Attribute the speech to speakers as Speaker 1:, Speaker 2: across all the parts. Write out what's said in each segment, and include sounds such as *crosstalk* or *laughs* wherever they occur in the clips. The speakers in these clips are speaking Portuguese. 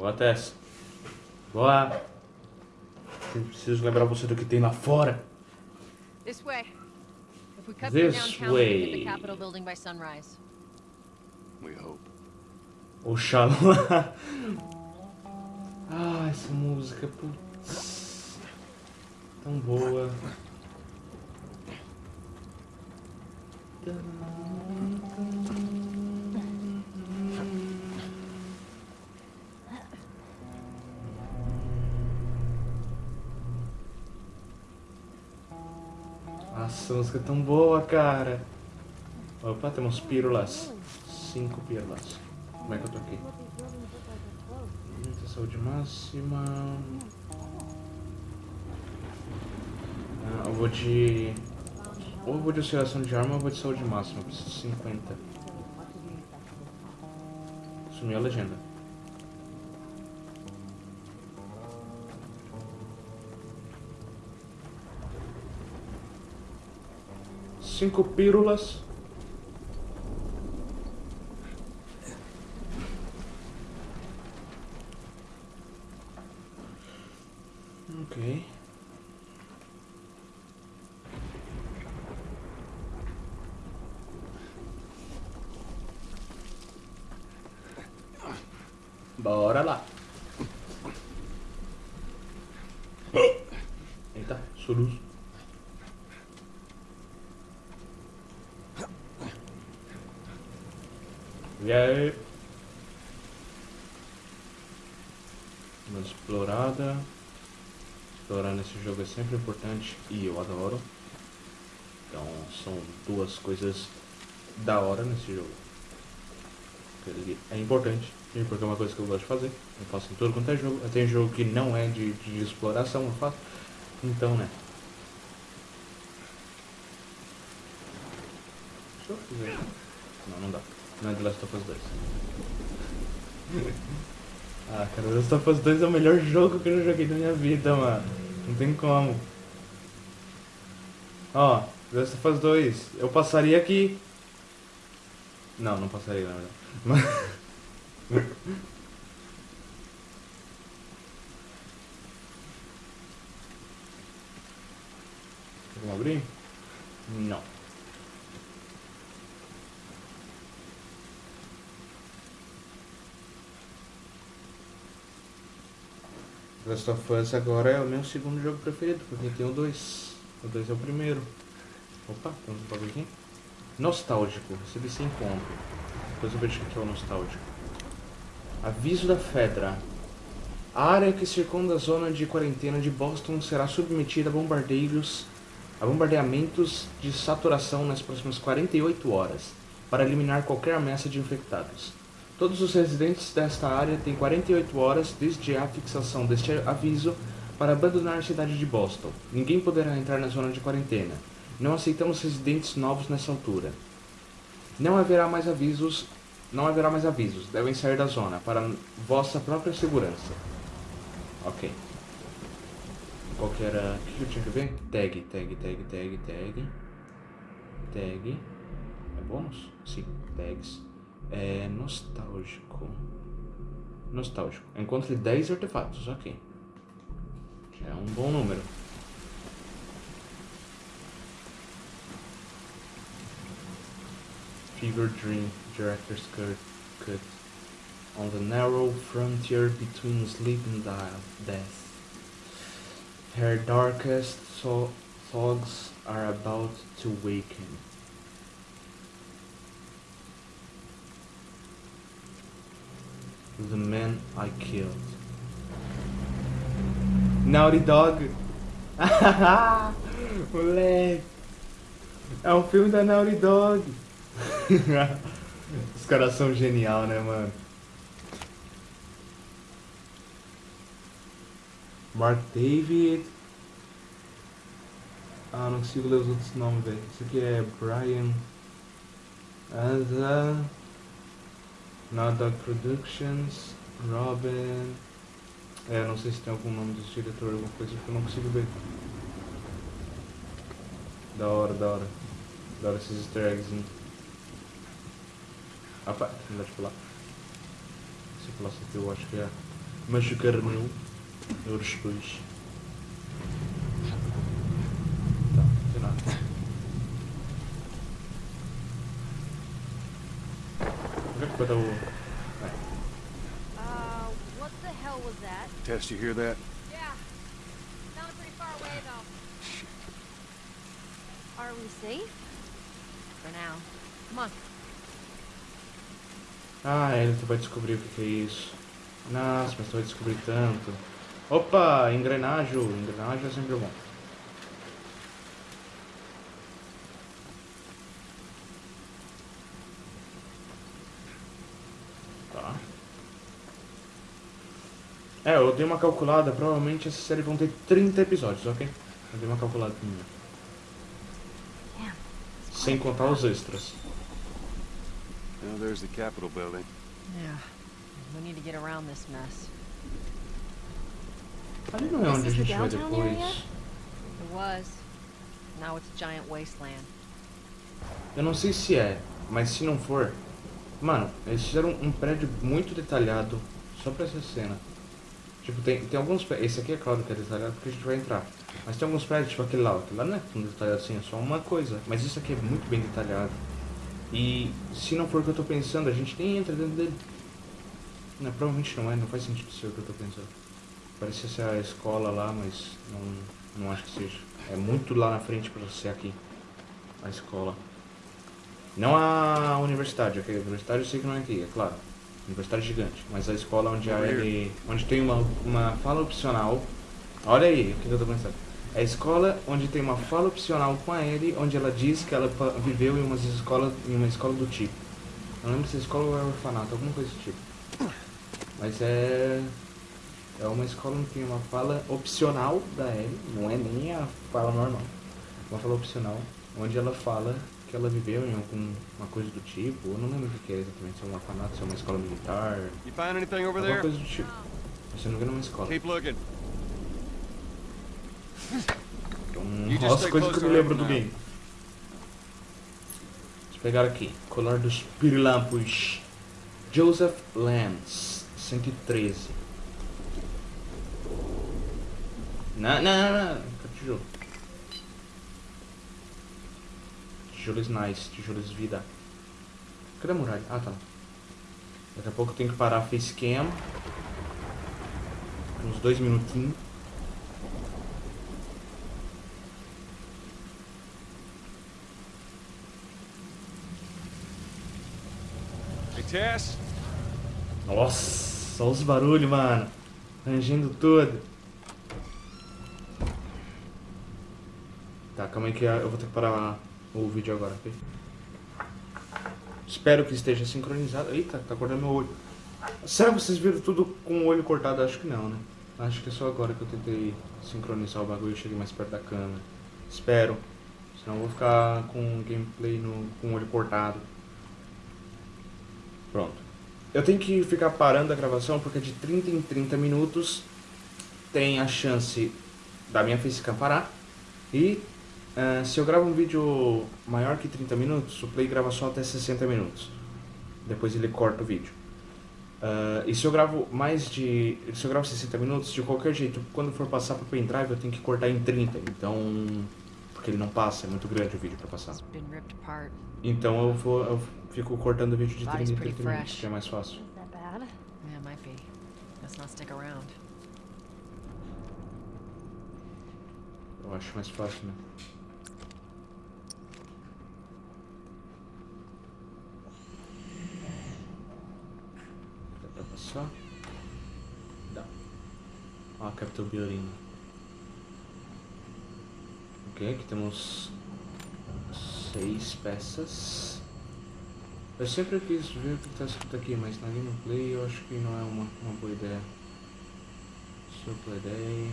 Speaker 1: Boa, Tess. Boa. Sempre preciso lembrar você do que tem lá fora.
Speaker 2: This way. If we cut
Speaker 1: This
Speaker 2: downtown, we
Speaker 1: way.
Speaker 2: the Capitol building by sunrise.
Speaker 3: We hope.
Speaker 1: Oxalá. *laughs* Ah, essa música, putz. Tão boa. Nossa, *laughs* a música é tão boa, cara. Opa, temos pílulas. Cinco pílulas. Como é que eu tô aqui? Muita saúde máxima. Ah, eu vou de. Ou eu vou de oscilação de arma ou eu vou de saúde máxima. Eu preciso de 50. Sumiu a legenda. Cinco pílulas. Ok. Bora lá. Eita, soluço. Aí? Uma explorada. Explorar nesse jogo é sempre importante e eu adoro. Então são duas coisas da hora nesse jogo. Ele é importante, porque é uma coisa que eu gosto de fazer. Eu faço em todo quanto é jogo. Tem jogo que não é de, de exploração, eu faço. Então, né? Deixa eu fazer. Não, não dá. Não é The Last of Us 2. *laughs* ah, cara, The Last of Us 2 é o melhor jogo que eu já joguei na minha vida, mano. Não tem como. Ó, The Last of Us 2. Eu passaria aqui. Não, não passaria, na verdade. Mas... *laughs* Vamos abrir? Não. Last of Us agora é o meu segundo jogo preferido, porque tem o 2. O 2 é o primeiro. Opa, tem um bagulho aqui. Nostálgico, recebi sem ponto. Depois eu vejo o que é o nostálgico. Aviso da Fedra. A área que circunda a zona de quarentena de Boston será submetida a bombardeios, a bombardeamentos de saturação nas próximas 48 horas, para eliminar qualquer ameaça de infectados. Todos os residentes desta área têm 48 horas desde a fixação deste aviso para abandonar a cidade de Boston. Ninguém poderá entrar na zona de quarentena. Não aceitamos residentes novos nessa altura. Não haverá mais avisos. Não haverá mais avisos. Devem sair da zona para vossa própria segurança. Ok. Qual que era. O que eu tinha que ver? Tag, tag, tag, tag, tag. Tag. É bônus? Sim, tags. É nostálgico. Nostálgico. Encontre 10 artefatos, ok. Já é um bom número. Fever Dream, Director's Cut. On the narrow frontier between sleep and death. Her darkest thoughts are about to waken. The man I killed. Naughty Dog. *laughs* Moleque. É um filme da Naughty Dog. *laughs* Os caras são genial, né, mano? Mark David. Ah, não consigo ler os outros nomes, velho. Esse aqui é Brian. Asa. Dog Productions. Robin. É, não sei se tem algum nome dos diretores, alguma coisa que eu não consigo ver. Da hora, da hora. Da hora esses easter eggs. Opa, não dá de pular. Se eu isso aqui, eu acho que é. Machucar no. Euros 2. Tá, não tem nada. Onde é que vai dar o. Vai.
Speaker 2: Uh, what the hell was that?
Speaker 3: Tess, you hear that?
Speaker 2: Yeah. Sounded pretty far away, though. Are we safe? For now. Come on.
Speaker 1: Ah, ele tu vai descobrir o que, que é isso. Nossa, mas tu vai descobrir tanto. Opa, engrenagem. Engrenagem é sempre bom. Tá. É, eu dei uma calculada, provavelmente essa série vão ter 30 episódios, ok? Eu dei uma calculada minha. Sem contar os extras.
Speaker 3: Now there's the Capitol building.
Speaker 2: Yeah. We need to get around this mess.
Speaker 1: Ali não é onde a gente vai
Speaker 2: downtown
Speaker 1: depois.
Speaker 2: area? It was. Now it's a giant wasteland.
Speaker 1: Eu não sei se é, mas se não for. Mano, eles fizeram um prédio muito detalhado só pra essa cena. Tipo, tem, tem alguns prédios. Esse aqui é claro que é detalhado porque a gente vai entrar. Mas tem alguns prédios, tipo aquele lá. Aquele lá não é tão detalhado assim, é só uma coisa. Mas isso aqui é muito bem detalhado. E se não for o que eu tô pensando, a gente nem entra dentro dele. Não, provavelmente não é, não faz sentido ser o que eu tô pensando. Parece ser a escola lá, mas não, não acho que seja. É muito lá na frente pra ser aqui. A escola. Não a universidade, ok? A universidade eu sei que não é aqui, é claro. Universidade gigante. Mas a escola onde a Ellie. onde tem uma, uma fala opcional. Olha aí o que eu tô pensando. É a escola onde tem uma fala opcional com a Ellie, onde ela diz que ela viveu em, umas escola, em uma escola do tipo. Não lembro se é escola ou é orfanato, alguma coisa do tipo. Mas é. É uma escola onde tem uma fala opcional da Ellie, não é nem a fala normal. Uma fala opcional, onde ela fala que ela viveu em alguma coisa do tipo, eu não lembro o que é exatamente, se é um orfanato, se é uma escola militar,
Speaker 3: You find anything over
Speaker 1: alguma coisa do tipo. Mas se eu não me engano é uma escola.
Speaker 3: Keep looking.
Speaker 1: Então,
Speaker 3: stay
Speaker 1: coisa que eu me lembro do game. Deixa eu pegar aqui. Colar dos Pirilampos. Joseph Lance, 113. Não, não, não, não. Cadê tijolo? Tijolos nice, tijolos vida. Cadê a muralha? Ah, tá. Daqui a pouco eu tenho que parar a facecam. Uns dois minutinhos. Nossa, olha os barulhos, mano. Rangindo tudo. Tá, calma aí que eu vou ter que parar o vídeo agora? Espero que esteja sincronizado. Eita, tá cortando meu olho. Será que vocês viram tudo com o olho cortado? Acho que não, né? Acho que é só agora que eu tentei sincronizar o bagulho e cheguei mais perto da câmera. Espero. Senão eu vou ficar com o gameplay no, com o olho cortado. Pronto. Eu tenho que ficar parando a gravação porque de 30 em 30 minutos tem a chance da minha facecam parar. E eh, se eu gravo um vídeo maior que 30 minutos, o Play grava só até 60 minutos. Depois ele corta o vídeo. Ah, e se eu gravo mais de. Se eu gravo 60 minutos, de qualquer jeito, quando for passar pro pendrive eu tenho que cortar em 30. Então. Porque ele não passa, é muito grande o vídeo pra passar. Então eu vou. Eu fico cortando o vídeo de
Speaker 2: Body's
Speaker 1: 30 em
Speaker 2: pretty
Speaker 1: 30 minutos, que é mais fácil. Eu acho mais fácil, né? Passar? Dá. Ó, a Capitol Building. Ok, aqui temos seis peças. Eu sempre quis ver o que está escrito aqui, mas na gameplay eu acho que não é uma, uma boa ideia. Super ideia.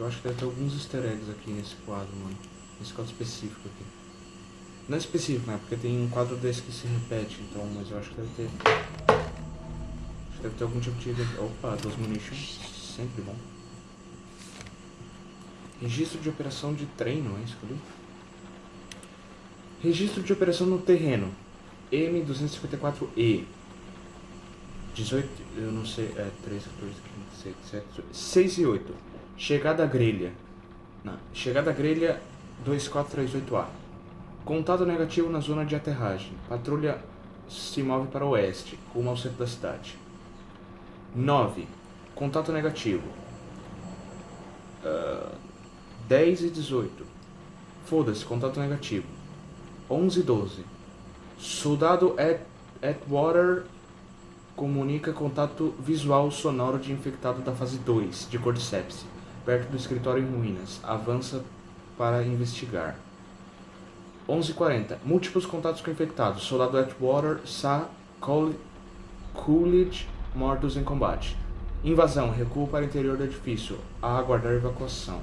Speaker 1: Eu acho que deve ter alguns easter eggs aqui nesse quadro, mano. Nesse quadro específico aqui. Não é específico, né? Porque tem um quadro desse que se repete, então, mas eu acho que deve ter. Deve ter algum tipo de. Opa, duas munitions. Sempre bom. Registro de operação de treino, é isso que eu li? Registro de operação no terreno. M254E. 18, eu não sei, é 3, 14, 15, 16, 17, 6 e 8. Chegada à grelha. Não, chegada à grelha 2438A. Contato negativo na zona de aterragem. Patrulha se move para o oeste, rumo ao centro da cidade. 9. Contato negativo. Ah, 10 e 18. Foda-se, contato negativo. 11 e 12. Soldado At Atwater comunica contato visual sonoro de infectado da fase 2 de Cordyceps, perto do escritório em ruínas. Avança para investigar. 11h40. Múltiplos contatos com infectados. Soldado Atwater, Sa, Coolidge, mortos em combate. Invasão. Recuo para o interior do edifício. A aguardar evacuação.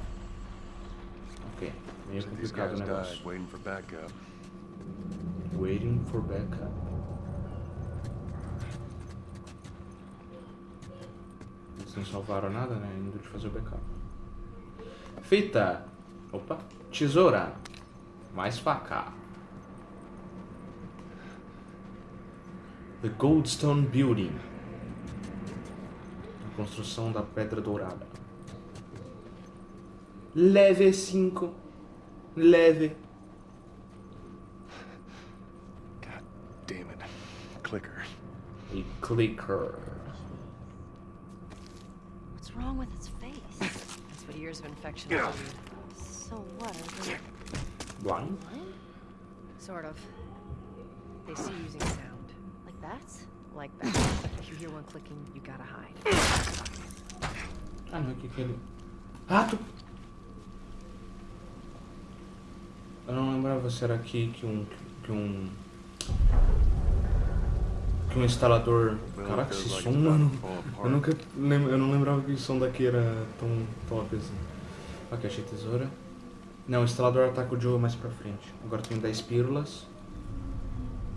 Speaker 1: Ok. Meio complicado o negócio.
Speaker 3: waiting for backup.
Speaker 1: Waiting for backup. Eles não salvaram nada, né? Indo de fazer o backup. Fita. Opa. Tesoura. Mais faca. The Goldstone Building. Construção da Pedra Dourada. Leve 5. Leve.
Speaker 3: God damn it. Clicker.
Speaker 1: E clicker.
Speaker 2: What's wrong with its face? That's what years of infection do. So what? Are they
Speaker 1: Blind?
Speaker 2: blind? Sort of. They see using sound. Like that? Like that. if you hear one clicking, you gotta hide.
Speaker 1: Ah, não, o que que ele... Rato! Eu não lembrava se era aqui que um... Que um... Que um instalador... Caraca, esse som,
Speaker 3: about
Speaker 1: mano... Eu nunca... lem- Eu não lembrava que o som daqui era tão top assim. Ok, achei tesoura. Não, o instalador ataca o Joe mais pra frente. Agora tenho 10 pílulas.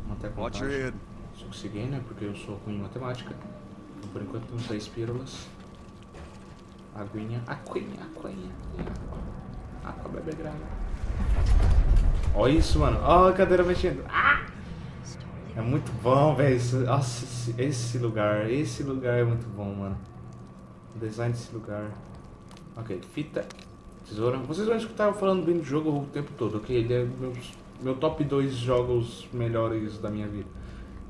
Speaker 1: Manter a
Speaker 3: Watch your
Speaker 1: contagem.
Speaker 3: head.
Speaker 1: Se conseguir, né? Porque eu sou ruim em matemática. Então, por enquanto, temos 10 pílulas. Aguinha. Aguinha, aguinha. Aqua bebe grana. Olha isso, mano. Ó a cadeira mexendo. Ah! É muito bom, velho. Nossa, esse, lugar. Esse lugar é muito bom, mano. O design desse lugar. Ok, fita. Tesoura. Vocês vão escutar eu falando bem do jogo o tempo todo, ok? Ele é meu, meu top 2 jogos melhores da minha vida.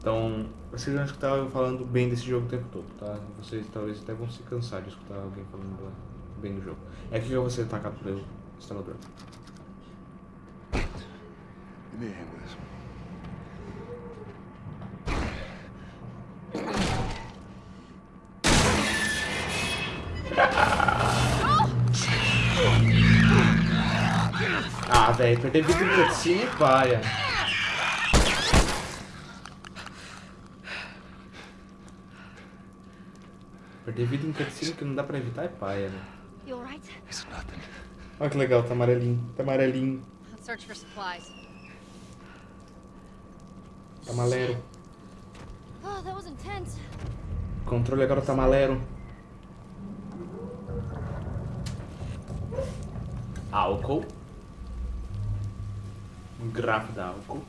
Speaker 1: Então, vocês vão escutar eu falando bem desse jogo o tempo todo, tá? Vocês talvez até vão se cansar de escutar alguém falando bem do jogo. É que eu vou ser atacado pelo instalador. Ah, velho, perder vida em cutscene é paia. Perder vida em cutscene que não dá pra evitar é paia, né? Olha que legal, tá amarelinho, tá amarelinho, tá malero. O controle agora tá malero. Álcool. Um grafo da álcool.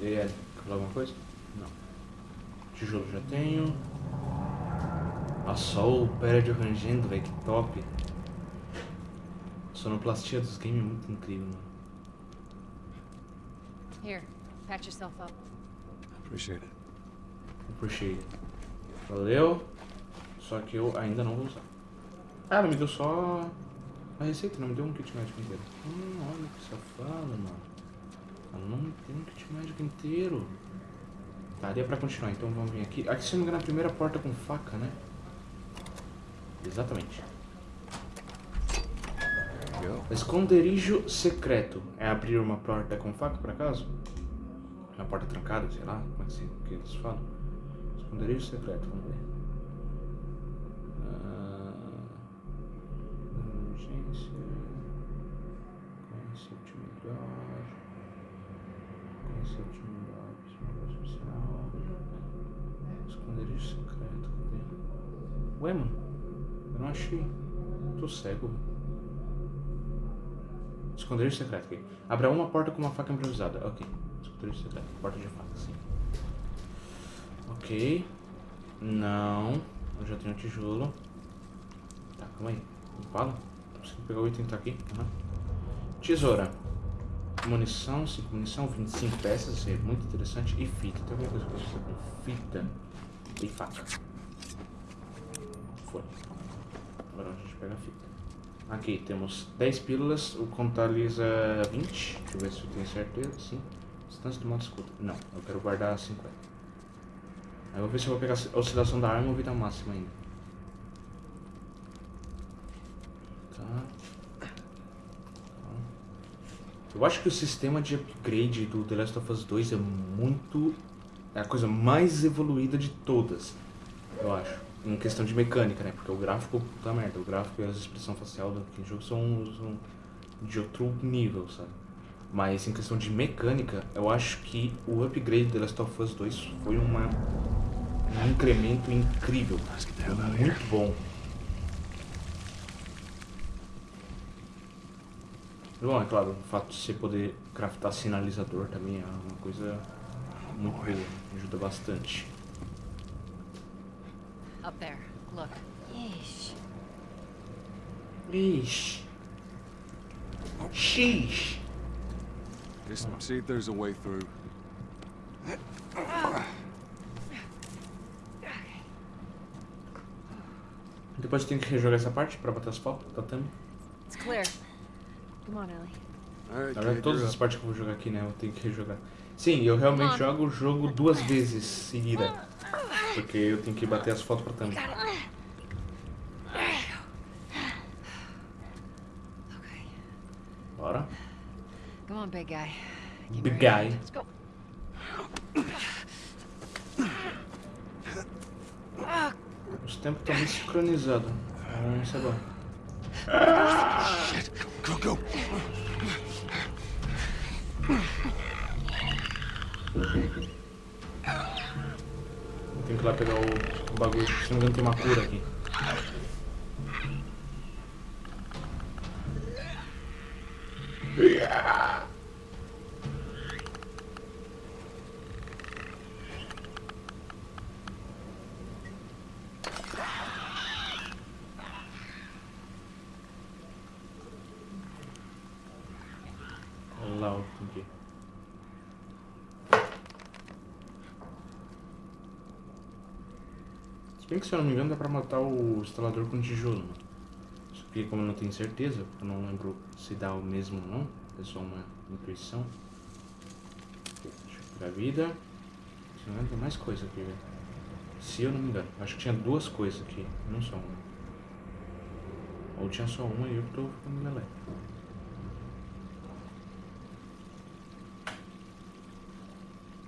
Speaker 1: E aí, quer falar alguma coisa? Não. Tijolo já tenho. Nossa, olha o prédio rangendo, velho, que top. A sonoplastia dos games é muito incrível, mano.
Speaker 2: Here, patch yourself up.
Speaker 3: Appreciate it.
Speaker 1: Puxei. Valeu. Só que eu ainda não vou usar. Ah, ela me deu só a receita, não me deu um kit médico inteiro. Hum, olha que safado, mano. Ela não me deu um kit médico inteiro. Tá, daria pra continuar, então vamos vir aqui. Aqui se não me engano é a primeira porta com faca, né? Exatamente. Esconderijo secreto. É abrir uma porta com faca, por acaso? Uma porta trancada, sei lá, como é que, se, que eles falam? Esconderijo secreto, vamos ver. Ah, Emergência. Conceito melhor. Conceito melhor. Social. Esconderijo secreto, cadê? Ué, mano? Não achei. Tô cego. Esconderijo secreto aqui. Abra uma porta com uma faca improvisada. Ok. Esconderijo secreto. Porta de faca, sim. Ok. Não. Eu já tenho tijolo. Tá, calma aí. Não? Tô conseguindo pegar o item que tá aqui. Uhum. Tesoura. Munição, 5 munição, 25 peças, isso é muito interessante. E fita. Tem alguma coisa que eu preciso com fita e faca. Foi. Agora a gente pega a fita. Aqui temos 10 pílulas, o contabiliza 20. Deixa eu ver se eu tenho certeza. Sim. Distância do modo escuta. Não, eu quero guardar 50. Aí eu vou ver se eu vou pegar a oscilação da arma ou vida máxima ainda. Tá. Tá. Eu acho que o sistema de upgrade do The Last of Us 2 é muito. É a coisa mais evoluída de todas. Eu acho. Em questão de mecânica, né? Porque o gráfico, puta merda, o gráfico e a expressão facial daquele jogo são, são de outro nível, sabe? Mas em questão de mecânica, eu acho que o upgrade do The Last of Us 2 foi uma, um incremento incrível. Muito bom. Bom, é claro, o fato de você poder craftar sinalizador também é uma coisa muito boa, ajuda bastante.
Speaker 2: Up there. Look.
Speaker 3: Yeesh.
Speaker 1: Ixi. Xix.
Speaker 4: Just see if there's a way through.
Speaker 1: Depois tem que rejogar essa parte pra botar asfalto, tá também.
Speaker 2: It's clear. Come on, Ellie.
Speaker 4: All right,
Speaker 1: Na verdade, todas as partes que eu vou jogar aqui, né? Eu tenho que rejogar. Sim, eu realmente jogo o jogo duas vezes seguida. Porque eu tenho que bater as fotos pra.
Speaker 2: Okay.
Speaker 1: Bora.
Speaker 2: Come on, big guy.
Speaker 1: Big guy.
Speaker 2: Let's go.
Speaker 1: Os tempos estão bem sincronizados. Então, isso é bom.
Speaker 4: Go, go.
Speaker 1: Eu tenho que ir lá pegar o, o bagulho. Se não me engano, tem uma cura aqui. Olha lá o que. Bem que se eu não me engano dá pra matar o instalador com tijolo. né? Só que como eu não tenho certeza, eu não lembro se dá o mesmo ou não, é só uma intuição. Deixa eu pegar vida. Se não tem mais coisa aqui, velho. Se eu não me engano. Acho que tinha duas coisas aqui, não só uma. Ou tinha só uma e eu tô ficando lelé.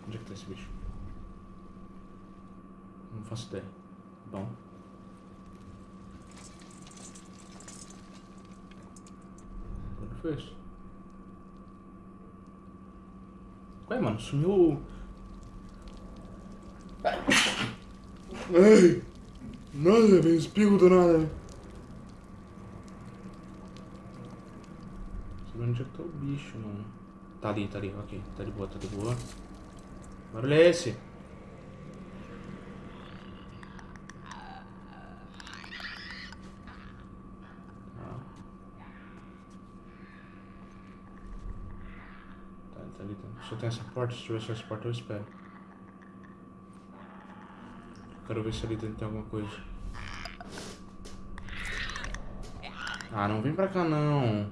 Speaker 1: Onde é que tá esse bicho? Não faço ideia. Bom. O que isso? Ué, mano, sumiu o... Ai! Nossa, veio espirro do nada. Sabe onde é que tá o bicho, mano? Tá ali, tá ali, ok. Tá de boa, tá de boa. Barulho é esse? Tá. Tá, tá ali. Tá. Só tem essa porta. Se tiver essa porta, eu espero. Quero ver se ali dentro tem alguma coisa. Ah, não vem pra cá não.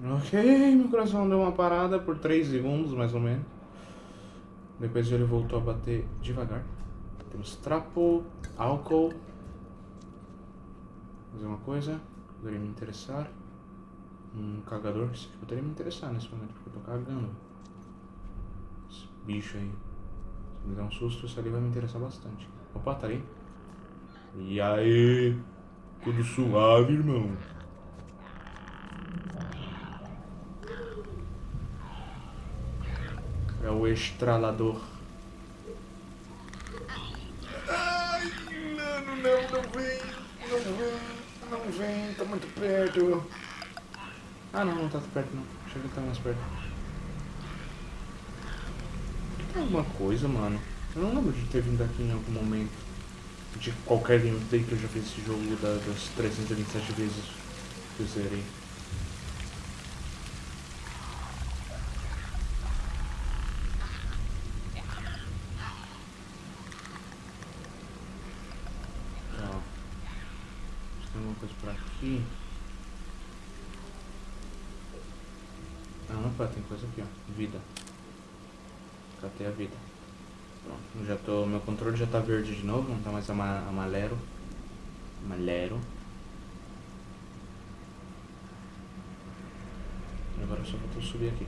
Speaker 1: Ok, meu coração deu uma parada por 3 segundos, mais ou menos. Depois ele voltou a bater devagar. Temos trapo, álcool. Fazer uma coisa, poderia me interessar. Um cagador, isso aqui poderia me interessar nesse momento, porque eu tô cagando. Esse bicho aí. Se me der um susto, isso ali vai me interessar bastante. Opa, tá aí. E aí? Tudo suave, irmão. É o estralador. não, não vem. Não vem, não vem, tá muito perto. Ah não, não tá perto não. Chega que tá mais perto. Tem alguma coisa, mano. Eu não lembro de ter vindo aqui em algum momento. De qualquer gameplay que eu já fiz esse jogo da- das 327 vezes que eu zerei. Ó. Acho que tem alguma coisa por aqui. Ah, opa, tem coisa aqui, ó. Vida. Catei a vida. Pronto, já tô. Meu controle já tá verde de novo, não tá mais ama, amarelo. Amarelo. Agora só falta eu subir aqui.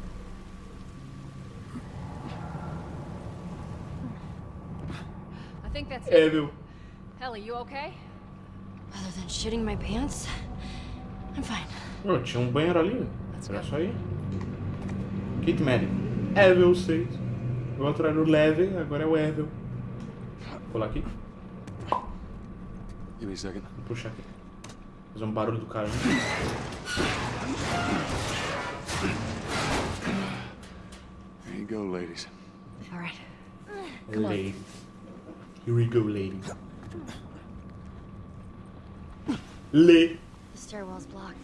Speaker 2: I think that's it.
Speaker 1: É, meu.
Speaker 2: Ellie, you okay?
Speaker 3: Other than shitting my pants, I'm fine.
Speaker 1: Ô, tinha um banheiro ali. Era só ir. Kit médico. Level 6. O outro era o level, agora é o level. Vou pular aqui.
Speaker 4: Give me a second.
Speaker 1: Vou puxar aqui. Fazer um barulho do cara. né?
Speaker 4: There you go, ladies.
Speaker 3: All right.
Speaker 1: Lady. Here we go, lady. Le.
Speaker 3: The stairwell's blocked.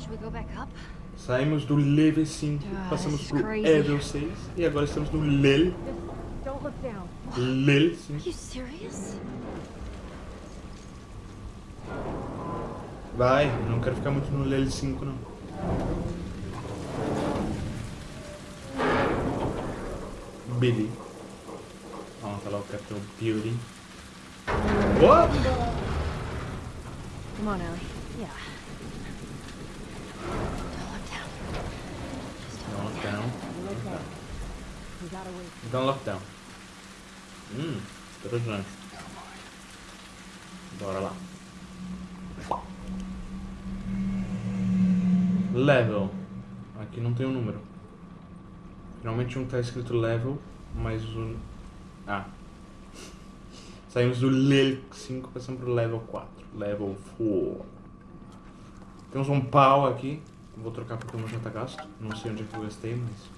Speaker 3: Should we go back up?
Speaker 1: Saímos do level 5,
Speaker 3: Ah,
Speaker 1: passamos pro level 6 e agora estamos no LEL.
Speaker 2: Don't look down.
Speaker 1: LEL
Speaker 3: Are
Speaker 1: 5.
Speaker 3: you serious?
Speaker 1: Vai, não quero ficar muito no LEL 5 não. Billy. Vamos lá o Capitão Beauty. What?
Speaker 2: Come on, Ellie.
Speaker 3: Yeah. Don't look down. Just
Speaker 1: Não, lockdown.
Speaker 2: We gotta wait.
Speaker 1: Hum, interessante. Bora lá. Level. Aqui não tem o um número. Finalmente um tá escrito level, mas o. Ah. Saímos do level 5 passamos pro level 4. Level 4. Temos um pau aqui. Vou trocar porque o meu já tá gasto. Não sei onde é que eu gastei, mas.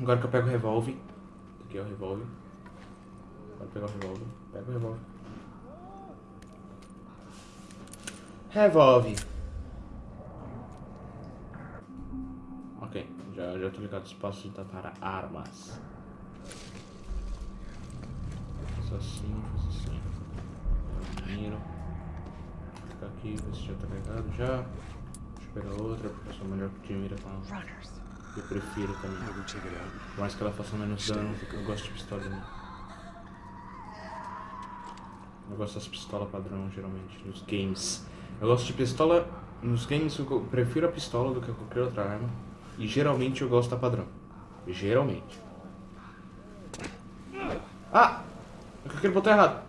Speaker 1: Agora que eu pego o revólver. Aqui é o revólver. Pode pegar o revólver. Pega o revólver. Revólver. Ok, já, já tô ligado os passos de para armas. Faz assim, faz assim. Miro. Fica aqui, ver se já tá carregado já. Deixa eu pegar outra, porque eu sou melhor que de mira com. Eu prefiro também.
Speaker 4: Out.
Speaker 1: Por mais que ela faça menos dano, eu gosto de pistola. Né? Eu gosto das pistolas padrão, geralmente, nos games. Eu gosto de pistola... Nos games eu prefiro a pistola do que qualquer outra arma. E geralmente eu gosto da padrão. Geralmente. Ah! Eu cliquei no botão errado.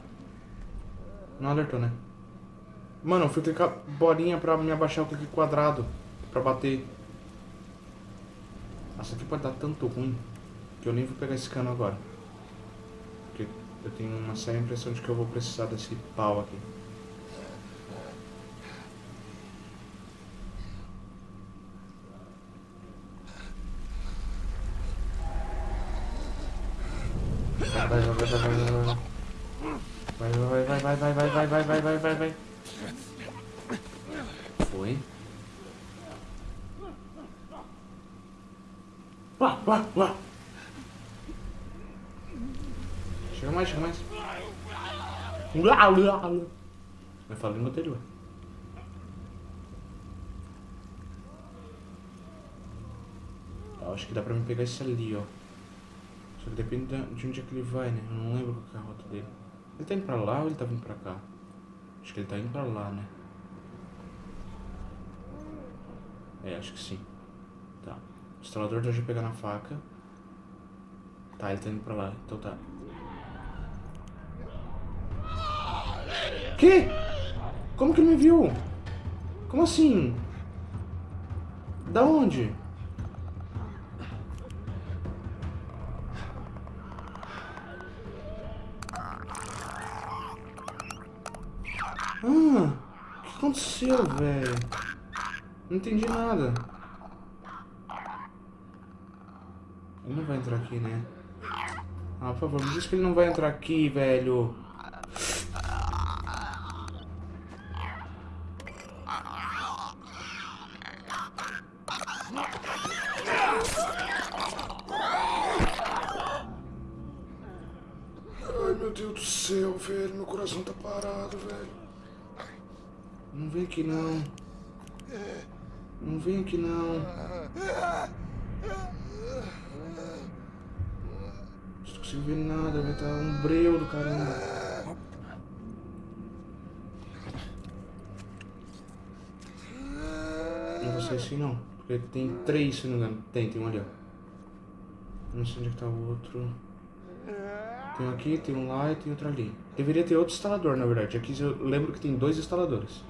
Speaker 1: Não alertou, né? Mano, eu fui clicar bolinha pra me abaixar, eu cliquei quadrado. Pra bater. Nossa, aqui pode dar tanto ruim que eu nem vou pegar esse cano agora. Porque eu tenho uma séria impressão de que eu vou precisar desse pau aqui. Vai, vai, vai, vai, Uá, uá. Chega mais, chega mais. Uá, uá, uá. Eu falo língua anterior. Acho que dá pra me pegar esse ali, ó. Só que depende de onde é que ele vai, né? Eu não lembro qual é a rota dele. Ele tá indo pra lá ou ele tá vindo pra cá? Acho que ele tá indo pra lá, né? É, acho que sim. Tá. Estranador tá já é pegando a faca. Tá, ele tá indo pra lá. Então tá. Que? Como que ele me viu? Como assim? Da onde? Ah, o que aconteceu, velho? Não entendi nada. Ele não vai entrar aqui, né? Ah, por favor, me diz que ele não vai entrar aqui, velho.
Speaker 4: Ai, meu Deus do céu, velho. Meu coração tá parado, velho.
Speaker 1: Não vem aqui, não. Não vem aqui, não. Não consigo ver nada, vai estar um breu do caramba. Não vou sair assim, não. Porque tem três, se não me engano. Tem, tem um ali, ó. Não sei onde é que tá o outro. Tem um aqui, tem um lá e tem outro ali. Deveria ter outro instalador, na verdade. Aqui eu lembro que tem dois instaladores.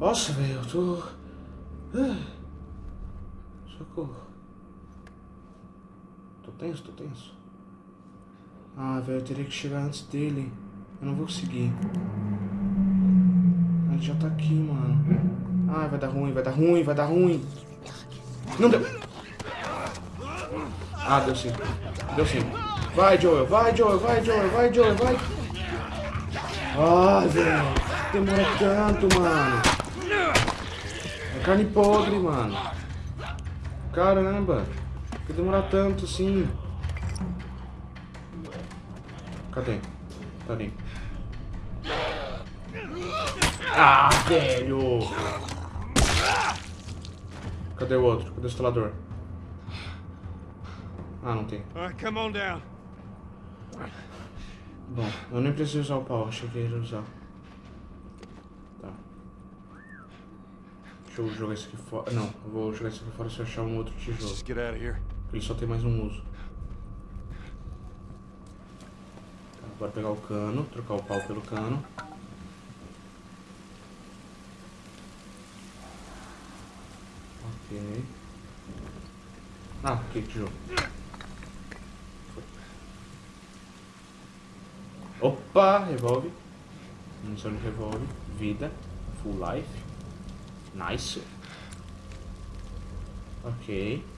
Speaker 1: Nossa, velho, eu tô... Ah. Socorro. Tô tenso, tô tenso. Ah, velho, eu teria que chegar antes dele. Eu não vou conseguir. Ele já tá aqui, mano. Ah, vai dar ruim, vai dar ruim, vai dar ruim. Não deu. Ah, deu sim. Deu sim. Vai, Joel, vai, Joel, vai, Joel, vai, Joel, vai. Ah, velho. Demora tanto, mano. É carne podre, mano. Caramba. Por que demorar tanto assim? Cadê? Tá ali. Ah, velho! Cadê o outro? Cadê o instalador? Ah, não tem.
Speaker 4: Come on down.
Speaker 1: Bom, eu nem preciso usar o pau, achei que ia usar. Tá. Deixa eu jogar isso aqui fora. Não, eu vou jogar isso aqui fora se eu achar um outro tijolo. Ele só tem mais um uso. Bora pegar o cano, trocar o pau pelo cano. Ok. Ah, tijolo. Foi. Opa, revolve. Munição de revolve. Vida. Full life. Nice. Ok.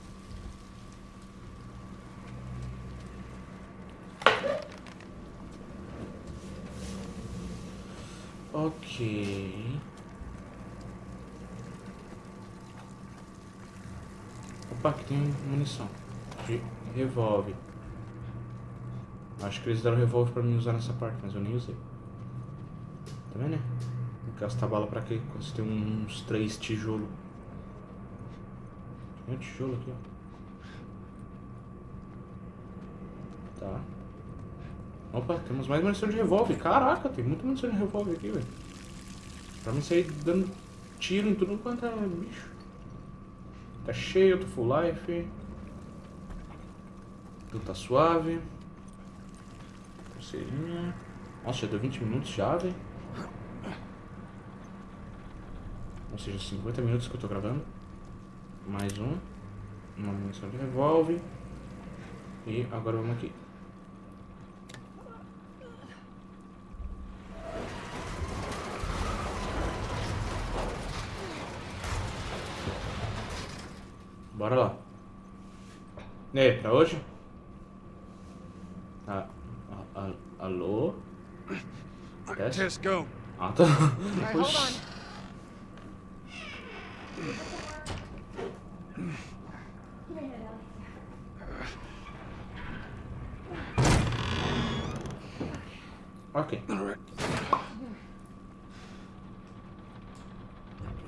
Speaker 1: Ok. Opa, aqui tem munição. De revólver. Acho que eles deram revólver pra mim usar nessa parte, mas eu nem usei. Tá vendo, né? Tem gastar bala pra quê? Quando você tem uns três tijolos. Tem um tijolo aqui, ó. Tá. Opa, temos mais munição de revólver. Caraca, tem muita munição de revólver aqui, velho. Pra mim sair dando tiro em tudo quanto é bicho. Tá cheio, tô full life. Tudo tá suave. Pulseirinha. Nossa, já deu 20 minutos já, velho. Ou seja, 50 minutos que eu tô gravando. Mais um. Uma munição de revólver. E agora vamos aqui. Bora lá. E aí, pra hoje? Ah, a- a- alô? Teste?
Speaker 4: Go.
Speaker 1: Ah, tá. *laughs*
Speaker 2: On.
Speaker 1: Ok.
Speaker 4: All right.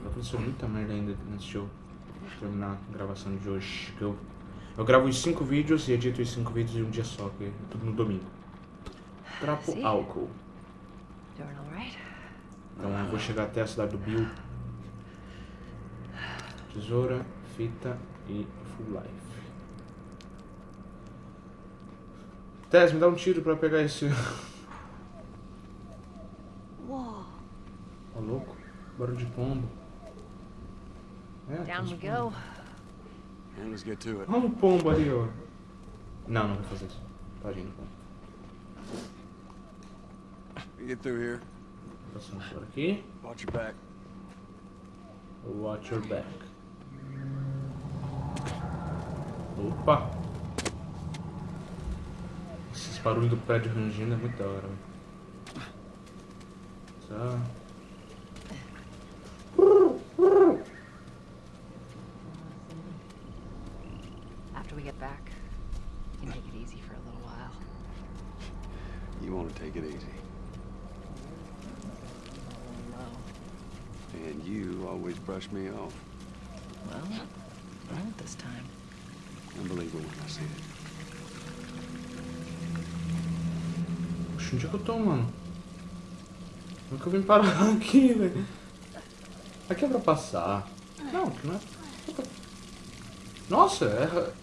Speaker 1: Aconteceu muita merda ainda de eu terminar a gravação de hoje. Que eu, eu gravo os 5 vídeos e edito os 5 vídeos em um dia só, que é tudo no domingo. Trapo álcool. Então eu vou chegar até a cidade do Bill. Tesoura, fita e full life. Tess, me dá um tiro pra pegar esse. Ó, louco. Barulho de pombo. É,
Speaker 2: Down we go.
Speaker 4: And let's get to it.
Speaker 1: Olha um pombo ali, ó. Não, não vai fazer isso. Tadinho do pombo.
Speaker 4: We get through here.
Speaker 1: Passando por aqui.
Speaker 4: Watch your back.
Speaker 1: Watch your back. Opa! Esses barulhos do prédio rangindo é muito da hora, velho. Tá.
Speaker 2: After we get back, you can take it easy for a little while.
Speaker 3: You want to take it easy.
Speaker 2: No.
Speaker 3: And you always brush me off.
Speaker 2: Well, I won't this time.
Speaker 3: Unbelievable when I see it.
Speaker 1: Oxe, onde é que eu tô, mano? Nunca vim parar aqui, velho. Aqui é pra passar. Não, aqui não é. Nossa, é.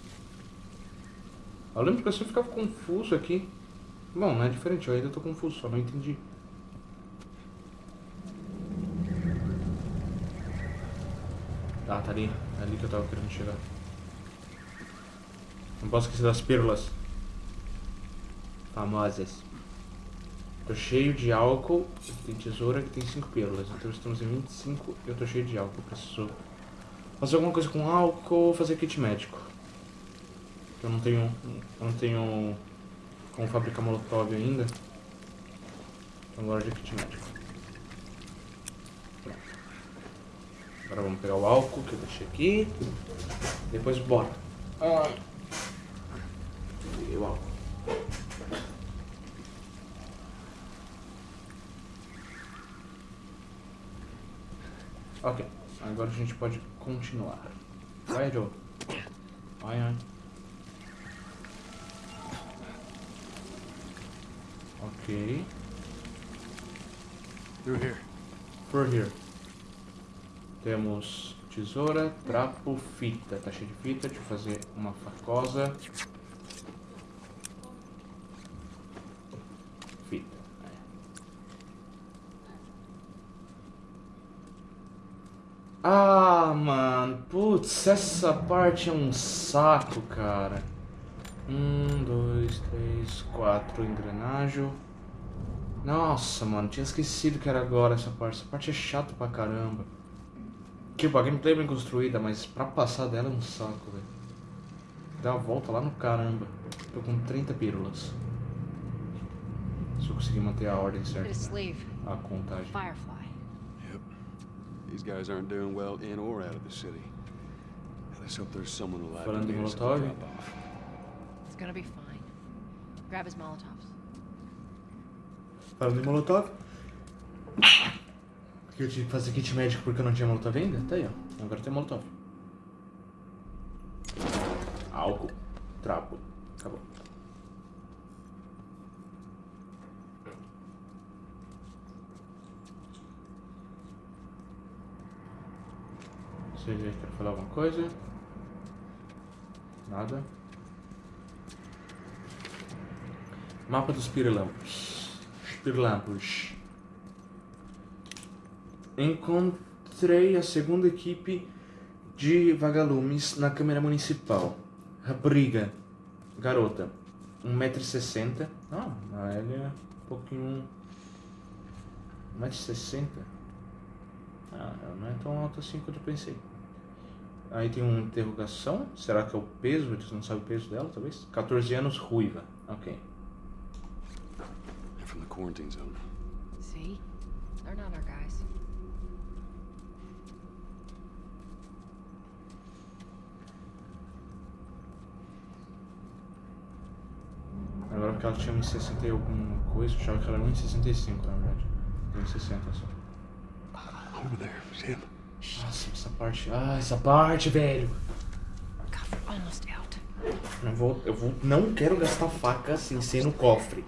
Speaker 1: Eu lembro que eu sempre ficava confuso aqui. Bom, não é diferente, eu ainda tô confuso, só não entendi. Ah, tá ali. É ali que eu tava querendo chegar. Não posso esquecer das pílulas. Famosas. Tô cheio de álcool. Tem tesoura que tem 5 pílulas. Então estamos em 25 e eu tô cheio de álcool. Preciso fazer alguma coisa com álcool fazer kit médico. Eu não tenho. Eu não tenho como fabricar molotov ainda. Então agora de kit médico. Pronto. Agora vamos pegar o álcool que eu deixei aqui. Depois bora. Ah. Peguei o álcool. Ok, agora a gente pode continuar. Vai, Joe. Vai, vai. Ok.
Speaker 3: Through here.
Speaker 1: Por here. Temos tesoura, trapo, fita. Tá cheio de fita. Deixa eu fazer uma facosa. Fita. Ah, mano. Putz, essa parte é um saco, cara. Um, dois, três, quatro. Engrenagem. Nossa, mano. Tinha esquecido que era agora essa parte. Essa parte é chata pra caramba. Tipo, a gameplay é bem construída, mas pra passar dela é um saco, velho. Dá uma volta lá no caramba. Tô com 30 pílulas. Se eu conseguir manter a ordem certa.
Speaker 2: sleeve.
Speaker 1: A contagem.
Speaker 2: Firefly.
Speaker 3: Yep. These guys aren't doing well in or out of the city. Let's hope there's someone alive to
Speaker 1: Falando em
Speaker 3: the
Speaker 1: Molotov?
Speaker 2: It's gonna be fine. Grab his Molotovs.
Speaker 1: Falando em molotov. Que eu tive que fazer kit médico porque eu não tinha molotov ainda? Tá aí, ó. Agora tem molotov. Álcool. Trapo. Acabou. Vocês aí querem falar alguma coisa? Nada. Mapa dos pirilampos. Pirilampos. Encontrei a segunda equipe de vagalumes na Câmara Municipal. Rapariga. Garota. 1,60m. Ah, a Ellie é um pouquinho... 1,60m. Ah, ela não é tão alta assim quanto eu pensei. Aí tem uma interrogação. Será que é o peso? Eles não sabem o peso dela, talvez? 14 anos, ruiva. Ok.
Speaker 3: Quarantine zone.
Speaker 2: See? They're not our guys.
Speaker 1: Agora que ela tinha 1,60 e alguma coisa, eu achava que ela era 1,65 na verdade. 1,60 só.
Speaker 3: Over there, Sam.
Speaker 1: Nossa, essa parte. Ah, essa parte, velho.
Speaker 2: God, we're almost out.
Speaker 1: Eu vou. Eu vou. Não quero gastar faca sem ser no cofre.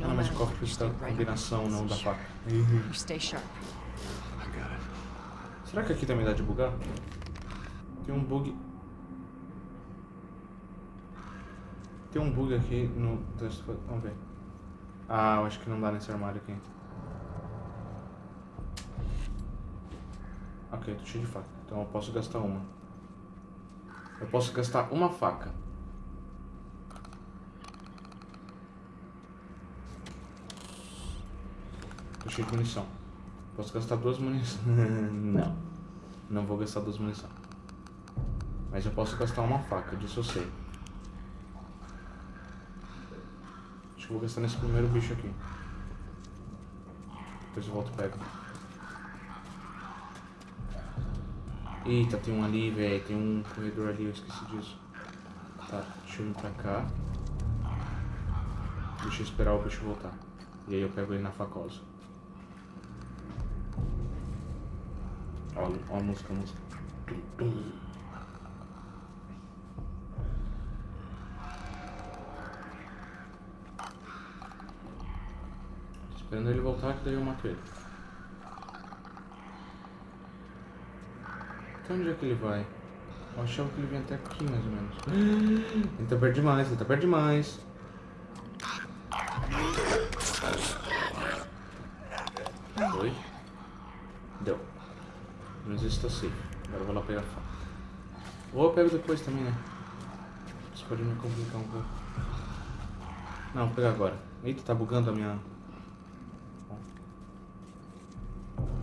Speaker 1: Ah,
Speaker 2: what,
Speaker 1: precisa da
Speaker 2: stay right
Speaker 1: combinação, não da faca.
Speaker 3: Got it.
Speaker 1: Será que aqui também dá de bugar? Tem um bug. Tem um bug aqui no. Vamos ver. Ah, eu acho que não dá nesse armário aqui. Ok, tô cheio de faca. Então eu posso gastar uma. Eu posso gastar uma faca. Tô cheio de munição. Posso gastar duas munições. *laughs* não. Não vou gastar duas munições. Mas eu posso gastar uma faca, disso eu sei. Acho que vou gastar nesse primeiro bicho aqui. Depois eu volto e pego. Eita, tem um ali, velho. Tem um corredor ali, eu esqueci disso. Tá, deixa eu ir pra cá. Deixa eu esperar o bicho voltar. E aí eu pego ele na facosa. Ó, ó a música, a música. Tum, tum. Esperando ele voltar, que daí eu mato ele. Até onde é que ele vai? Eu achava que ele vinha até aqui, mais ou menos. *gasps* Ele tá perto demais, ele tá perto demais. Oi? Deu. Mas isso tá safe. Agora eu vou lá pegar a faca. Ou eu pego depois também, né? Isso pode me complicar um pouco. Não, vou pegar agora. Eita, tá bugando a minha...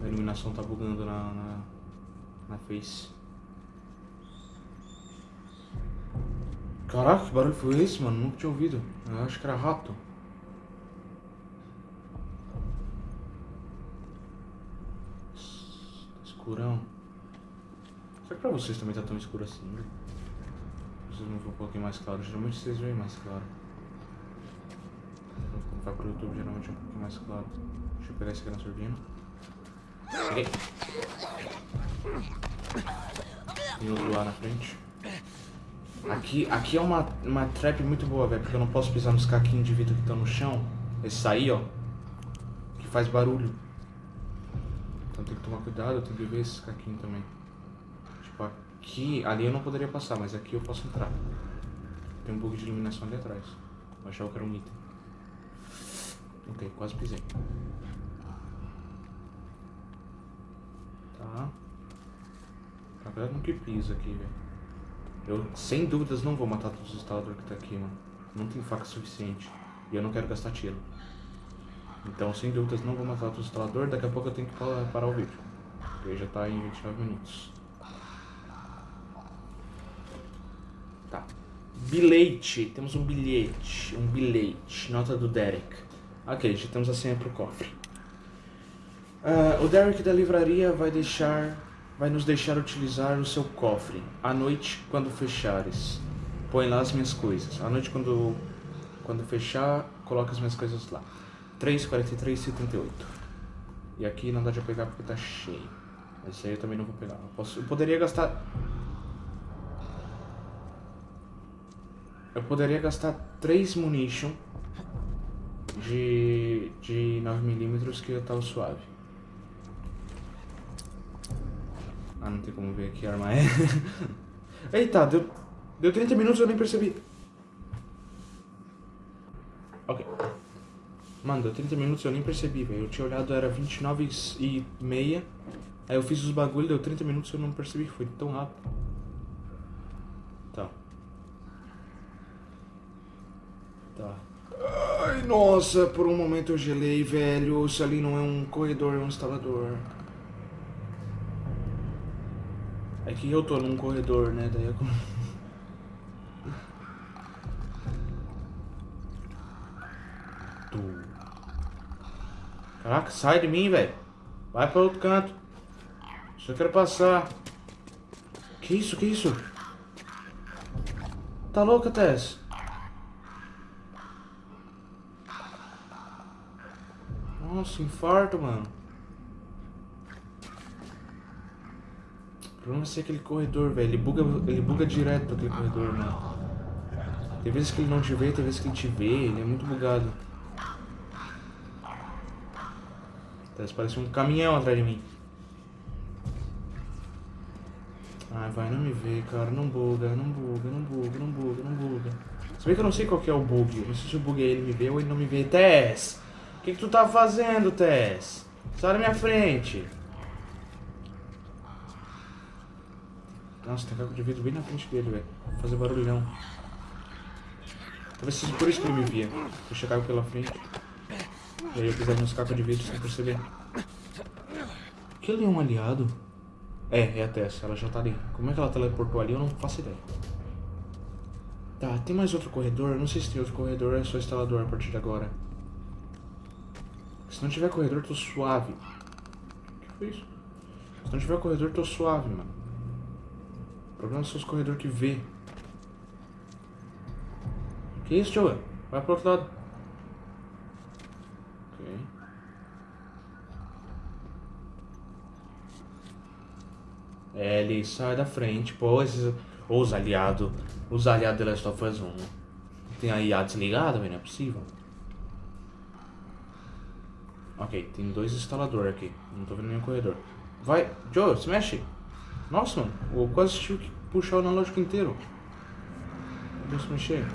Speaker 1: A iluminação tá bugando na, na, na face. Caraca, que barulho foi esse, mano? Nunca tinha ouvido. Eu acho que era rato. Tá escurão. Será que pra vocês também tá tão escuro assim? né? Vocês não vão um pouquinho mais claro. Geralmente vocês veem mais claro. Quando vai pro YouTube, geralmente é um pouquinho mais claro. Deixa eu pegar esse na surdina. Peguei. Tem outro lá na frente. Aqui, aqui é uma, uma trap muito boa, velho, porque eu não posso pisar nos caquinhos de vidro que estão no chão. Esse aí, ó, que faz barulho. Então tem que tomar cuidado, eu tenho que ver esses caquinhos também. Aqui, ali eu não poderia passar, mas aqui eu posso entrar. Tem um bug de iluminação ali atrás. Eu achava que era um item. Ok, quase pisei. Tá. Tá vendo que pisa aqui, velho. Eu, sem dúvidas, não vou matar todos os instaladores que tá aqui, mano. Não tem faca suficiente. E eu não quero gastar tiro. Então, sem dúvidas, não vou matar todos os instaladores. Daqui a pouco eu tenho que parar o vídeo. Porque já tá em 29 minutos. Tá. Bilhete. Temos um bilhete. Um bilhete. Nota do Derek. Ok, já temos a senha pro cofre. Ah, o Derek da livraria vai deixar vai nos deixar utilizar o seu cofre. À noite, quando fechares, põe lá as minhas coisas. À noite, quando, quando fechar, coloca as minhas coisas lá. 3,43 78. E aqui não dá de pegar porque tá cheio. Esse aí eu também não vou pegar. Eu, posso, eu poderia gastar... Eu poderia gastar 3 munition de, de 9mm que eu tava suave. Ah, não tem como ver que arma é. *laughs* Eita, deu, deu 30 minutos e eu nem percebi. Ok. Mano, deu 30 minutos e eu nem percebi, velho. Eu tinha olhado, era 29 e meia. Aí eu fiz os bagulho, deu 30 minutos e eu não percebi. Foi tão rápido. Tá. Tá. Ai, nossa, por um momento eu gelei, velho. Isso ali não é um corredor, é um instalador. É que eu tô num corredor, né? Daí eu... Caraca, sai de mim, velho. Vai pra outro canto. Só quero passar. Que isso, que isso? Tá louca, Tess? Nossa, infarto, mano. O problema é ser aquele corredor, velho. Ele buga, ele buga direto aquele corredor, mano. Tem vezes que ele não te vê, tem vezes que ele te vê. Ele é muito bugado. Parece um caminhão atrás de mim. Ai, vai, não me vê, cara. Não buga, não buga, não buga, não buga, não buga. Se bem que eu não sei qual que é o bug. Eu não sei se o bug é ele me vê ou ele não me vê. Tess! Que, que tu tá fazendo, Tess? Sai da minha frente. Nossa, tem caco de vidro bem na frente dele, velho. Fazer barulhão. Talvez seja por isso que ele me via. Deixa caco pela frente. E aí eu pisar nos cacos de vidro sem perceber. Aquele é um aliado? É, é a Tess, ela já tá ali. Como é que ela teleportou ali, eu não faço ideia. Tá, tem mais outro corredor? Eu não sei se tem outro corredor é só instalador a partir de agora. Se não tiver corredor, tô suave. O que foi isso? Se não tiver corredor, tô suave, mano. O problema são os corredores que vê. Que isso, Joe? Vai pro outro lado. Ok. É, ele sai da frente, pô, esses, os aliados, os aliados de Last of Us 1. Tem a IA desligada, velho, não é possível. Ok, tem dois instaladores aqui, não tô vendo nenhum corredor. Vai, Joe, se mexe. Nossa, mano, eu quase tive que puxar o analógico inteiro. Deixa se mexer.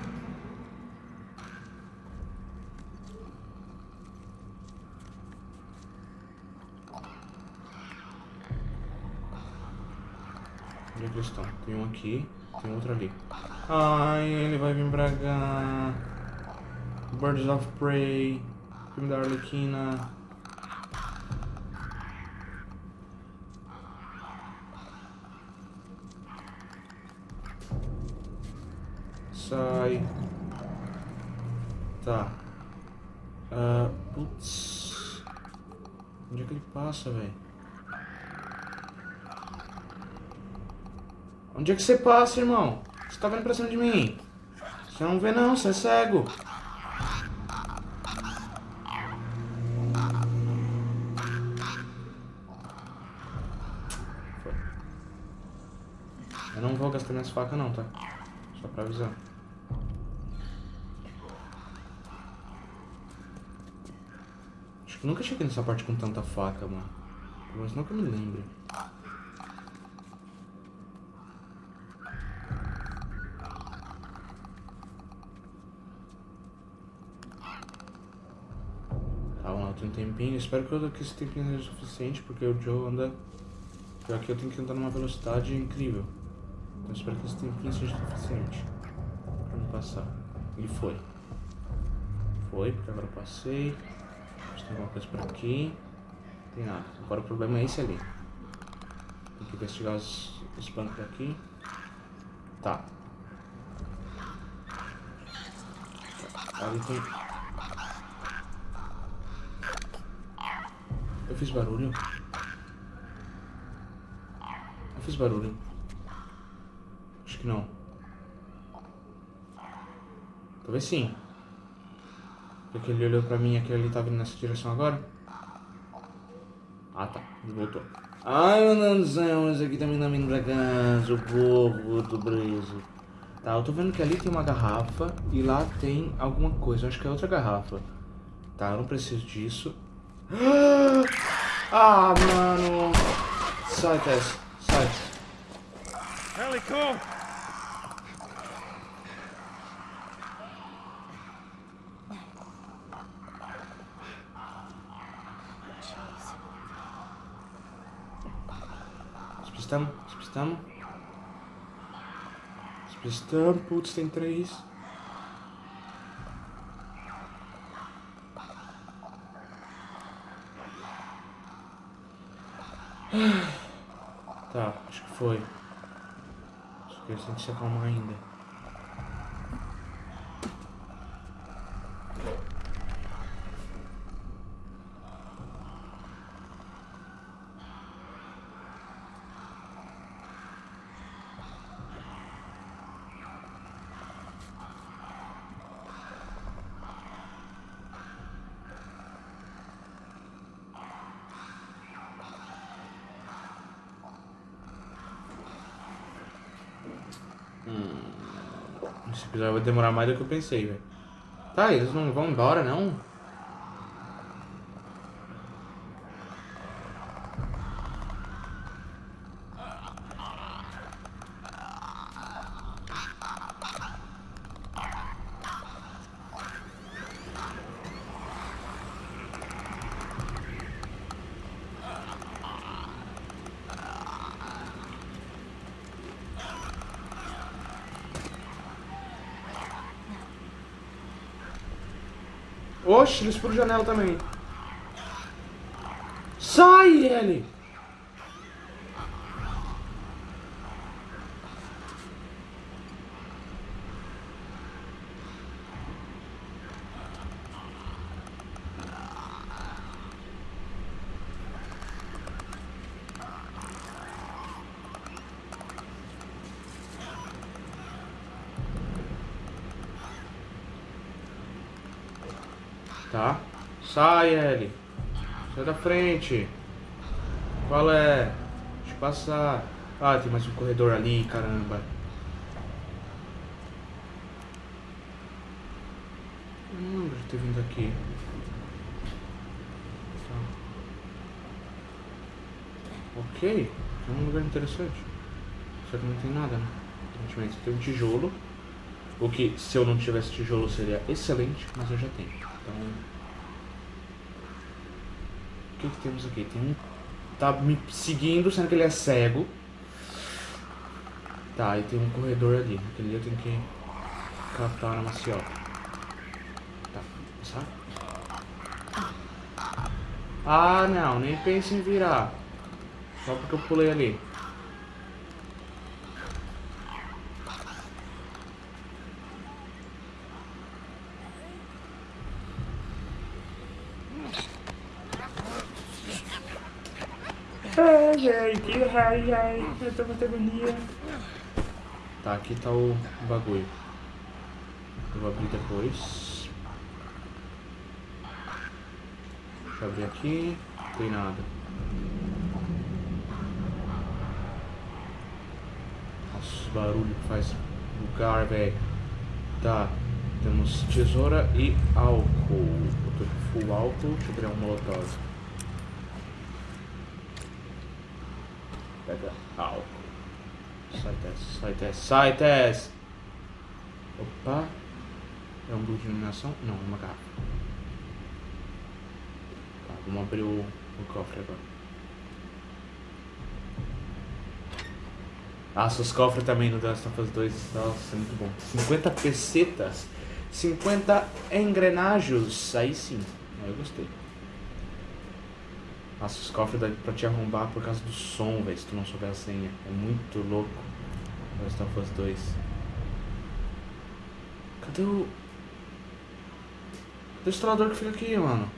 Speaker 1: Onde é que eles estão? Tem um aqui, tem outro ali. Ai, ele vai pra cá. Birds of Prey. Filme da Arlequina. Sai. Tá. Ah, putz. Onde é que ele passa, velho? Onde é que você passa, irmão? Você tá vendo pra cima de mim? Você não vê não, você é cego. Eu não vou gastar minhas facas não, tá? Só pra avisar. Acho que nunca cheguei nessa parte com tanta faca, mano. Pelo menos nunca me lembro. Tá, vamos lá, tem um tempinho. Espero que, eu, que esse tempinho seja suficiente, porque o Joe anda... Pior que eu tenho que andar numa velocidade incrível. Então espero que esse tempinho seja suficiente pra me passar. E foi. Foi, porque agora eu passei. Tem alguma coisa por aqui. Não tem nada. Agora o problema é esse ali. Tem que investigar os, os bancos aqui. Tá. Ali tem... Eu fiz barulho? Eu fiz barulho. Que não. Talvez sim. Porque ele olhou pra mim e aquele ali tá vindo nessa direção agora. Ah tá, voltou. Ai meu Deus do esse aqui também tá vindo pra cá, socorro, tô preso. Tá, eu tô vendo que ali tem uma garrafa e lá tem alguma coisa, acho que é outra garrafa. Tá, eu não preciso disso. *gasps* Ah, mano! Sai, Tess, sai.
Speaker 3: Helico!
Speaker 1: Despistamos, despistamos. Despistamos, putz, tem três. Tá, acho que foi. Acho que eles têm que se acalmar ainda. Episódio vai demorar mais do que eu pensei, velho. Tá, eles não vão embora, não? Oxe, eles por janela também. Sai, ele! Tá. Sai, Ellie. Sai da frente. Qual é? Deixa eu passar. Ah, tem mais um corredor ali, caramba. Não lembro de ter vindo aqui. Tá. Ok. É um lugar interessante. Só que não tem nada, né? Aparentemente tem um tijolo. O que, se eu não tivesse tijolo, seria excelente, mas eu já tenho. Então... O que, que temos aqui? Tem um... Tá me seguindo, sendo que ele é cego. Tá, e tem um corredor ali. Aquele ali eu tenho que captar na maciota. Tá, passar? Ah, não, nem pense em virar. Só porque eu pulei ali. Ai, ai, que ai, ai, eu tô com agonia. Tá, aqui tá o bagulho. Eu vou abrir depois. Deixa eu abrir aqui. Não tem nada. Nossa, barulho que faz lugar, velho. Tá. Temos tesoura e álcool. Eu tô com full álcool. Deixa eu criar um molotov. Pega álcool. Sai, Tess. Sai, Tess. Sai, Tess. Opa. É um grupo de iluminação? Não, é uma garrafa. Tá, vamos abrir o, o cofre agora. Nossa, os cofres também no The Last of Us 2. Nossa, muito bom. 50 pesetas. 50 engrenagens. Aí sim. Aí eu gostei. Nossa, os cofres dá pra te arrombar por causa do som, velho, se tu não souber a senha. É muito louco. Last of Us 2. Cadê o... Cadê o instalador que fica aqui, mano?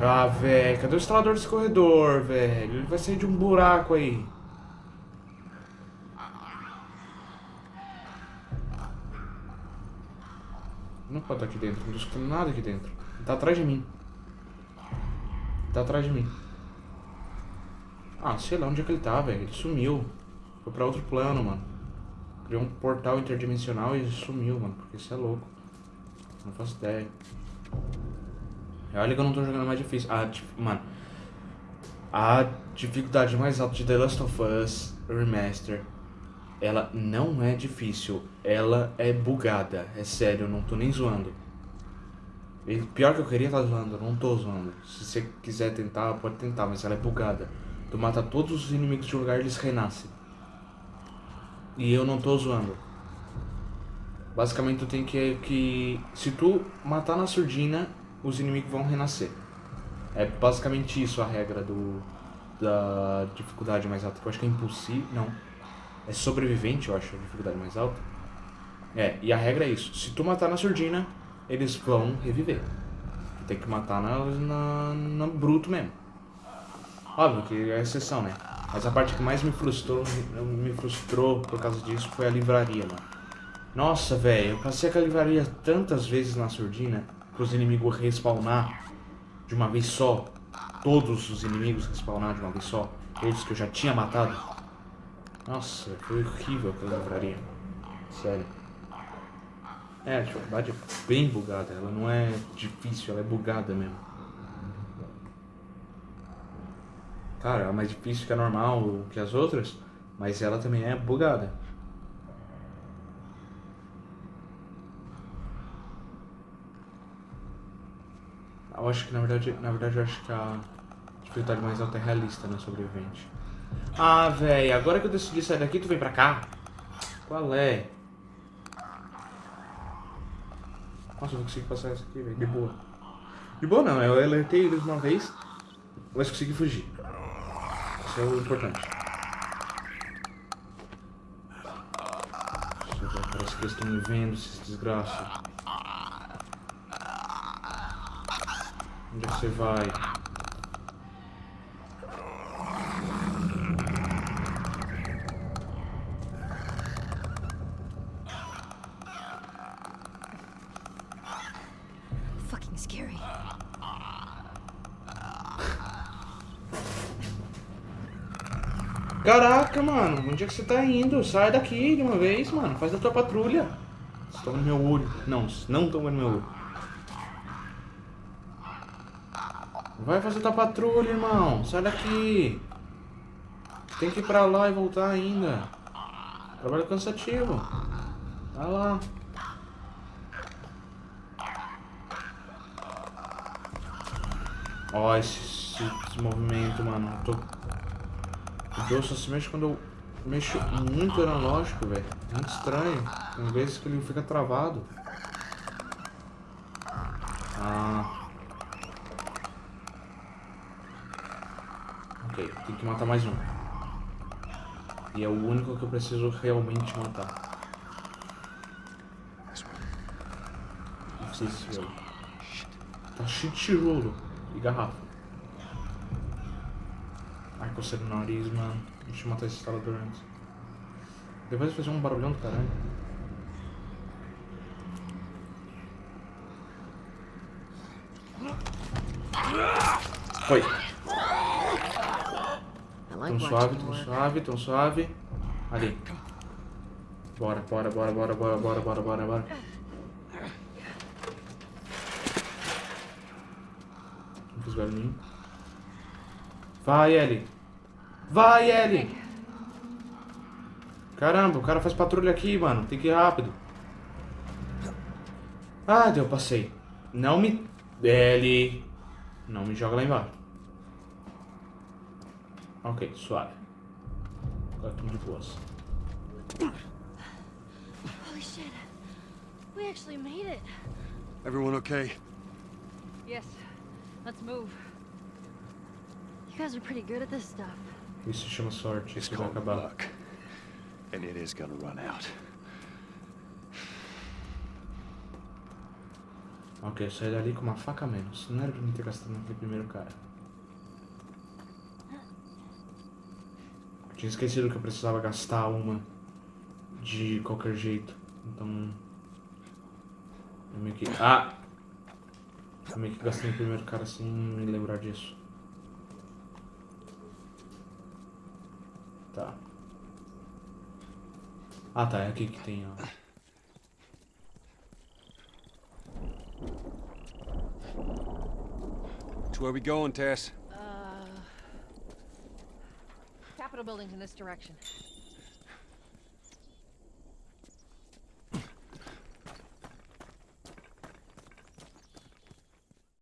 Speaker 1: Ah, velho, cadê o instalador desse corredor, velho? Ele vai sair de um buraco aí. Pode estar aqui dentro, não tô escutando nada aqui dentro. Ele tá atrás de mim. Ele tá atrás de mim. Ah, sei lá onde é que ele tá, velho. Ele sumiu. Foi pra outro plano, mano. Criou um portal interdimensional e sumiu, mano. Porque isso é louco. Não faço ideia. Olha que eu não tô jogando mais difícil. Ah, tipo, mano. A dificuldade mais alta de The Last of Us Remaster. Ela não é difícil. Ela é bugada. É sério, eu não tô nem zoando. E pior que eu queria estar tá zoando, eu não tô zoando. Se você quiser tentar, pode tentar, mas ela é bugada. Tu mata todos os inimigos de um lugar eles renascem. E eu não tô zoando. Basicamente tu tem que, que... Se tu matar na surdina, os inimigos vão renascer. É basicamente isso a regra do da dificuldade mais alta. Eu acho que é impossível. Não. É sobrevivente, eu acho, a dificuldade mais alta. É, e a regra é isso. Se tu matar na surdina, eles vão reviver. Tu tem que matar na, na, na bruto mesmo. Óbvio que é exceção, né? Mas a parte que mais me frustrou, me frustrou por causa disso foi a livraria, mano. Nossa, velho, eu passei aquela livraria tantas vezes na surdina para os inimigos respawnar de uma vez só. Todos os inimigos respawnar de uma vez só. Todos que eu já tinha matado. Nossa, foi horrível aquela livraria. Sério. É, a dificuldade é bem bugada. Ela não é difícil, ela é bugada mesmo. Cara, é mais difícil que a normal, que as outras, mas ela também é bugada. Eu acho que na verdade, na verdade eu acho que a dificuldade mais alta é realista, né, sobrevivente. Ah, velho, agora que eu decidi sair daqui, tu vem pra cá? Qual é? Nossa, eu vou conseguir passar essa aqui, velho, de boa. De boa não, eu alertei eles uma vez, mas consegui fugir. Isso é o importante. Parece que eles estão me vendo, esses desgraças. Onde é você vai? Onde é que você tá indo? Sai daqui de uma vez, mano. Faz a tua patrulha. Vocês estão no meu olho. Não, não estão vendo meu olho. Vai fazer tua patrulha, irmão. Sai daqui. Tem que ir pra lá e voltar ainda. Trabalho cansativo. Vai lá. Ó, esse, esse, movimento, mano. Eu tô... O jogo só se mexe quando eu mexo muito analógico, velho. Muito estranho. Tem vezes que ele fica travado. Ah. Ok, tem que matar mais um. E é o único que eu preciso realmente matar. Eu... Tá cheio de tijolo e garrafa. Ai, coceira no nariz, mano. Deixa eu matar esse instalador antes. Depois vai fazer um barulhão do caralho. Foi. Tão suave, tão suave, tão suave. Ali. Bora, bora, bora, bora, bora, bora, bora, bora, bora. Não fiz barulhinho. Vai, Ellie. Vai, Ellie. Caramba, o cara faz patrulha aqui, mano. Tem que ir rápido. Ah, deu, passei. Não me... Ellie. Não me joga lá embaixo. Ok, suave. Agora tudo de boas.
Speaker 2: Holy shit. We actually made it.
Speaker 3: Everyone okay?
Speaker 2: Yes. Let's move. You guys are pretty good at this stuff.
Speaker 1: Isso chama sorte, isso vai acabar.
Speaker 3: luck. And it is gonna run out.
Speaker 1: Ok, eu saí dali com uma faca a menos. Não era pra mim ter gastado naquele primeiro cara. Eu tinha esquecido que eu precisava gastar uma de qualquer jeito. Então. Eu meio que. Ah! Eu meio que gastei no primeiro cara sem me lembrar disso. Tá. Ah tá, é aqui que tem, ó.
Speaker 3: So where we going, Tess?
Speaker 2: Uh. Capitol building's in this direction.